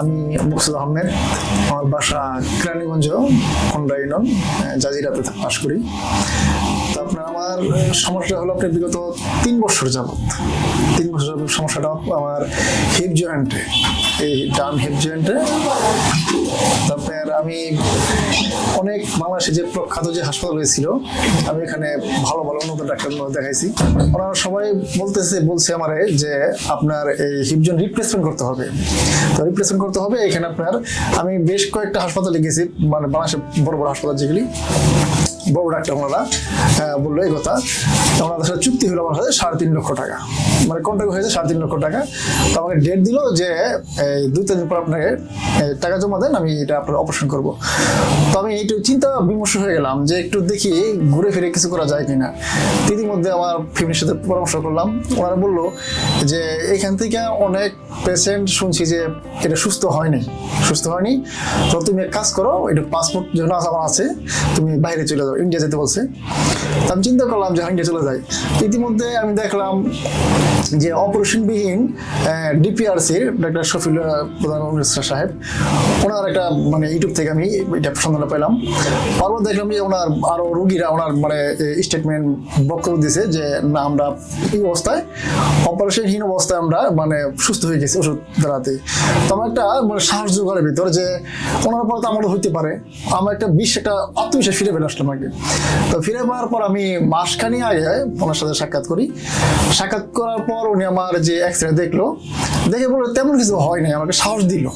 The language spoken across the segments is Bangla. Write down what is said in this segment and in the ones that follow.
আমি মুকসুদ আহমেদ। আমার বাসা কেরানীগঞ্জ খন্ডা ইউনিয়ন জাজিরাতে বাস করি। আপনার আমার সমস্যা হলো আপনার বিগত তিন বছর যাবৎ, তিন বছর যাবৎ সমস্যাটা আমার হিপ জয়েন্টে। এই ডান হিপ জয়েন্টে তারপর আমি অনেক বাংলাদেশে যে প্রখ্যাত যে হাসপাতাল হয়েছিল, আমি এখানে ভালো ভালো উন্নত ডাক্তার দেখাইছি। ওনারা সবাই বলতেছে, বলছে আমারে যে আপনার এই হিপ জয়েন্ট রিপ্লেসমেন্ট করতে হবে। তো রিপ্লেসমেন্ট করতে হবে, এখানে আপনার আমি বেশ কয়েকটা হাসপাতালে গেছি মানে বাংলাদেশের বড় বড় হাসপাতাল যেগুলি। বড় ডাক্তার ওনারা বলল, এই কথা ওনাদের সাথে চুক্তি হলো আমার সাথে সাড়ে তিন লক্ষ টাকা। মানে কন্ট্যাক্ট হয়েছে? সাড়ে তিন লক্ষ টাকা। তো আমাকে ডেট দিল যে, এই দুই তিন দিন পর আপনাকে টাকা জমা দেন, আমি এটা আপনার অপারেশন করব। তো আমি একটু চিন্তা, বিমর্ষ হয়ে গেলাম যে একটু দেখি ঘুরে ফিরে কিছু করা যায় কিনা। ইতিমধ্যে আমার ফ্যামিলির সাথে পরামর্শ করলাম। ওনারা বলল যে, এখান থেকে অনেক পেশেন্ট শুনছি যে এটা সুস্থ হয়নি সুস্থ হয়নি। তো তুমি এক কাজ করো এটা পাসপোর্ট যেন আমার আছে, তুমি বাইরে চলে যাও। ইন্ডিয়া যেতে বলছে। আমি চিন্তা করলাম যে ইন্ডিয়া চলে যাই। ইতিমধ্যে আমি দেখলাম যে অপারেশনবিহীন ডিপিআরসির ডাক্তার শফিল প্রধান মিনিস্টার সাহেব, ওনার একটা মানে ইউটিউব থেকে আমি এটা সন্ধান পেলাম। পরপর দেখলাম যে ওনার আরও রুগীরা, ওনার মানে স্টেটমেন্ট বক্তব্য দিয়েছে যে, না, আমরা এই অবস্থায়, অপারেশনহীন অবস্থায় আমরা মানে সুস্থ হয়ে গেছি ওষুধ দ্বারাতে তো আমার একটা মানে সাহস জোগাড়ের ভিতর যে, ওনার পরে তো আমারও হইতে পারে। আমার একটা বিশ, একটা আত্মবিশ্বাস ফিরে পেলে আসলাম আগে তো ফিরে পাওয়ার পর আমি মাসখানি আগে ওনার সাথে সাক্ষাৎ করি। সাক্ষাৎ করার পর উনি আমার যে এক্সরে দেখল, দেখে বলল তেমন কিছু হয় নাই, আমাকে সাহস দিল।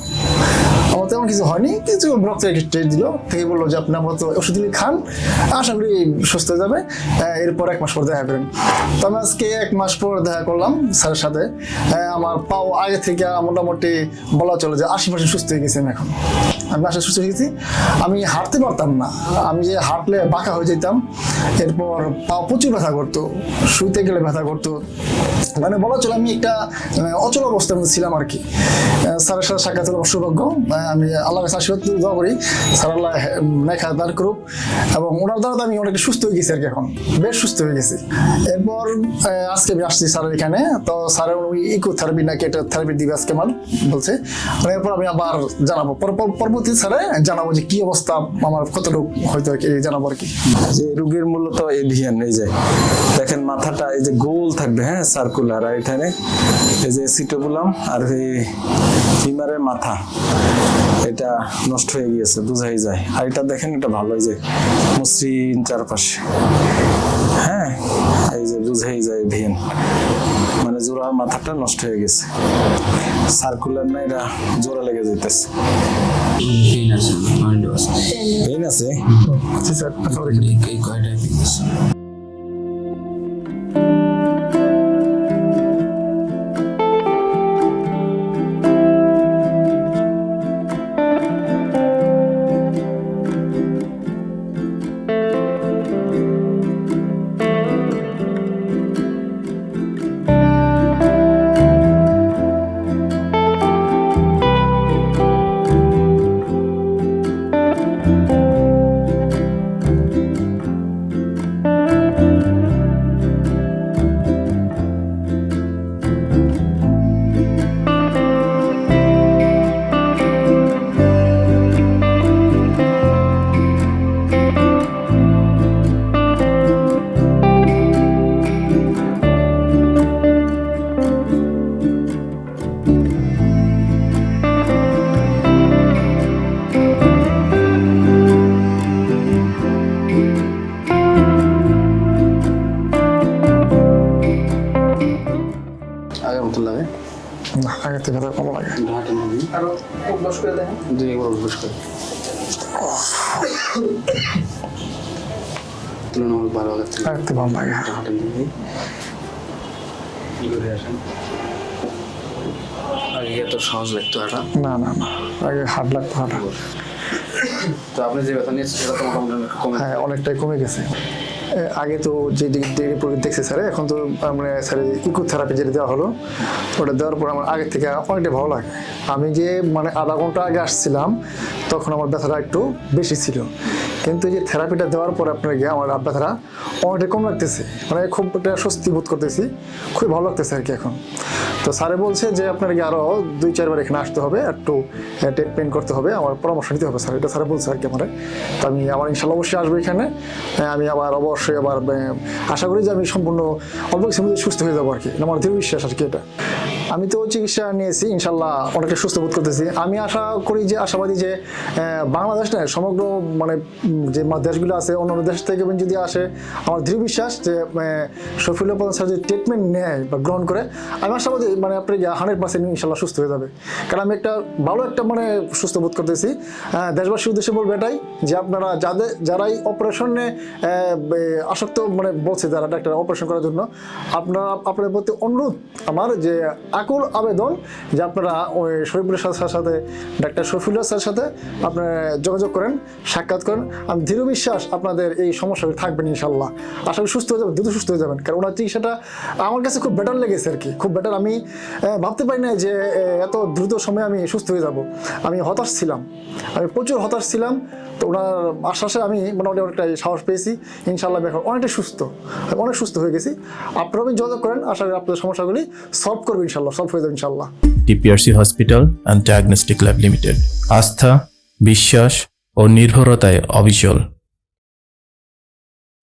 আমার তেমন কিছু হয়নি কিছু রক্ত টেস্ট দিল থেকে বলল যে আপনি তো ওষুধগুলি খান আশা করি সুস্থ হয়ে যাবে এরপর এক মাস পর দেখা করেন। তো আমি আজকে এক মাস পর দেখা করলাম স্যারের সাথে আমার পাও আগে থেকে মোটামুটি বলা চলে যে আশি পার্সেন্ট সুস্থ হয়ে গেছি এখন। আমি আসলে সুস্থ হয়ে গেছি আমি হাঁটতে পারতাম না আমি যে হাঁটলে বাঁকা হয়ে যেতাম এরপর পা প্রচুর ব্যথা করতো শুইতে গেলে ব্যথা করতো। মানে বলা চলে আমি একটা মানে, অচল অবস্থার ছিলাম আর কি। স্যারের সাথে সাক্ষাৎ হলো সৌভাগ্য আমি আল্লাহ কাছে আশীর্বাদ দোয়া করি। স্যার আল্লাহ নেখা দান করুক এবং ওনার দ্বারা আমি অনেক সুস্থ হয়ে গেছি আর কি এখন। বেশ সুস্থ হয়ে গেছি। এরপর আজকে আমি আসছি স্যারের এখানে। তো স্যার ওই ইকো থেরাপি নাকি একটা থেরাপি দিবে আজকে আমার, বলছে। এরপর আমি আবার জানাব। পর- পর- পরবর্তী স্যারে জানাব যে কি অবস্থা, আমার কতটুকু হয়তো আর কি জানাব আর কি। যে রোগীর মূলত এভিয়ান এই যে দেখেন মাথাটা এই যে গোল থাকবে হ্যাঁ সার্কুলার আর এখানে এই যে সিটোবুলাম আর এই ফিমারের মাথা। এটা নষ্ট হয়ে গিয়েছে বোঝাই যায়। আর এটা দেখেন এটা ভালো এই যে মসৃণ চারপাশে। হ্যাঁ এই যে বুঝাই যায় ভিন। মানে জোড়ার মাথাটা নষ্ট হয়ে গেছে। সার্কুলার না এটা জোড়া লেগে যেতেছে পেইন আছে স্যার আগে মতো লাগে? না আগের থেকে ব্যথা কম লাগে। হাঁটেন আরও অভ্যাস করে দেখেন। দুই একবার অভ্যাস করে। তুলনামূলক ভালো আগের থেকে আগের থেকে ভালো লাগে হাঁটেন কি করে আসেন? আগে এত সহজ লাগতো এটা। না না না আগে হার্ড লাগতো হাঁটা তো আপনি যে ব্যথা নিয়েছেন সেটা তো মোটামুটি কমে হ্যাঁ অনেকটাই কমে গেছে। আগে তো যে রিপোর্ট দেখছে স্যার এখন তো আমরা স্যার ইকো থেরাপি যেটা দেওয়া হলো, ওটা দেওয়ার পর আমার আগের থেকে অনেকটা ভালো লাগে। আমি যে মানে আধা ঘণ্টা আগে আসছিলাম, তখন আমার ব্যথাটা একটু বেশি ছিল। কিন্তু যে থেরাপিটা দেওয়ার পরে আপনার গিয়ে আমার রাত ব্যথাটা অনেকটা কম লাগতেছে। মানে খুব একটা স্বস্তি বোধ করতেছি খুবই ভালো লাগতেছে আর কি এখন। তো স্যারে বলছে যে আপনার গিয়ে আরও দুই চারবার এখানে আসতে হবে একটু ট্রিটমেন্ট করতে হবে আমার পরামর্শ নিতে হবে স্যার এটা স্যারে বলছে আর কি আমার। তো আমি আমার ইনশাল্লাহ অবশ্যই আসব এখানে আমি আবার অবশ্যই আবার আশা করি যে আমি সম্পূর্ণ অল্প কিছুর মধ্যে সুস্থ হয়ে যাব আর কি। আমার দৃঢ় বিশ্বাস আর কি এটা। আমি তো চিকিৎসা নিয়েছি ইনশাল্লাহ অনেকটা সুস্থ বোধ করতেছি। আমি আশা করি যে আশাবাদী যে আহ, বাংলাদেশ নয় সমগ্র মানে যে দেশগুলো আছে, অন্যান্য দেশ থেকে যদি আসে, আমার দৃঢ় বিশ্বাস যে শফিউল্লাহ প্রধান স্যার যদি ট্রিটমেন্ট নেয় বা গ্রহণ করে, আমি আশাবাদী মানে আপনি হান্ড্রেড পার্সেন্ট ইনশাল্লাহ সুস্থ হয়ে যাবে। কারণ আমি একটা ভালো একটা মানে সুস্থ বোধ করতেছি। দেশবাসীর উদ্দেশ্যে বলব এটাই, যে আপনারা যাদের, যারাই অপারেশনে আসক্ত মানে বলছে যারা ডাক্তার অপারেশন করার জন্য, আপনারা, আপনাদের প্রতি অনুরোধ আমার যে, আকুল আবেদন যে আপনারা ওই শরীফুলের সাথে ডাক্তার শফিউল্লাহ স্যারের সাথে আপনারা যোগাযোগ করেন, সাক্ষাৎ করেন। আমি দৃঢ় বিশ্বাস আপনাদের এই সমস্যাগুলো থাকবেন ইনশাল্লাহ করি সুস্থ হয়ে যাবেন, দ্রুত সুস্থ হয়ে যাবেন। কারণ ওনার চিকিৎসাটা আমার কাছে খুব বেটার লেগেছে আর কি। খুব বেটার আমি ভাবতে পারি না যে এত দ্রুত সময়ে আমি সুস্থ হয়ে যাব। আমি হতাশ ছিলাম। আমি প্রচুর হতাশ ছিলাম। তো ওনার আশ্বাসে আমি মোটামুটি অনেকটা সাহস পেয়েছি। ইনশাল্লাহ এখন অনেকটা সুস্থ। অনেক সুস্থ হয়ে গেছি। আপনারা যোগাযোগ করেন। আশা করি আপনাদের সমস্যাগুলি সলভ করব ইনশাল্লাহ সলভ হয়ে যাবে ইনশাল্লাহ D P R C hospital and diagnostic lab limited. আস্থা, বিশ্বাস ও নির্ভরতায় অবিচল।